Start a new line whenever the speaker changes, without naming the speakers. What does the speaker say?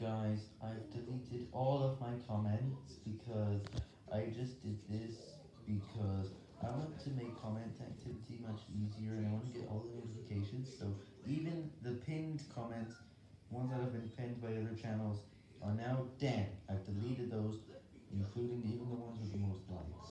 Guys, I've deleted all of my comments because I just did this because I want to make comment activity much easier and I want to get all the notifications, so even the pinned comments, ones that have been pinned by other channels, are now dead. I've deleted those, including even the ones.